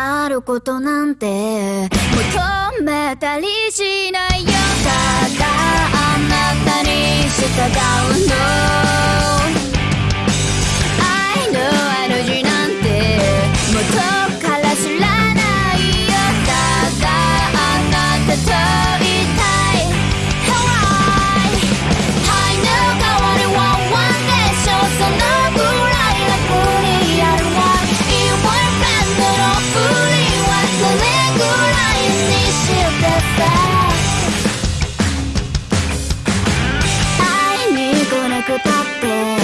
あることなんて。求めたりしない。くたって